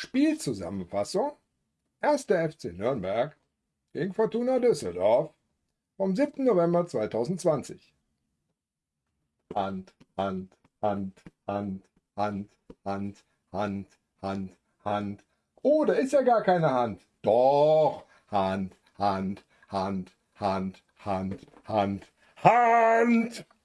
Spielzusammenfassung 1. FC Nürnberg gegen Fortuna Düsseldorf vom 7. November 2020. Hand, Hand, Hand, Hand, Hand, Hand, Hand, Hand, Hand. Oh, da ist ja gar keine Hand. Doch, Hand, Hand, Hand, Hand, Hand, Hand, Hand.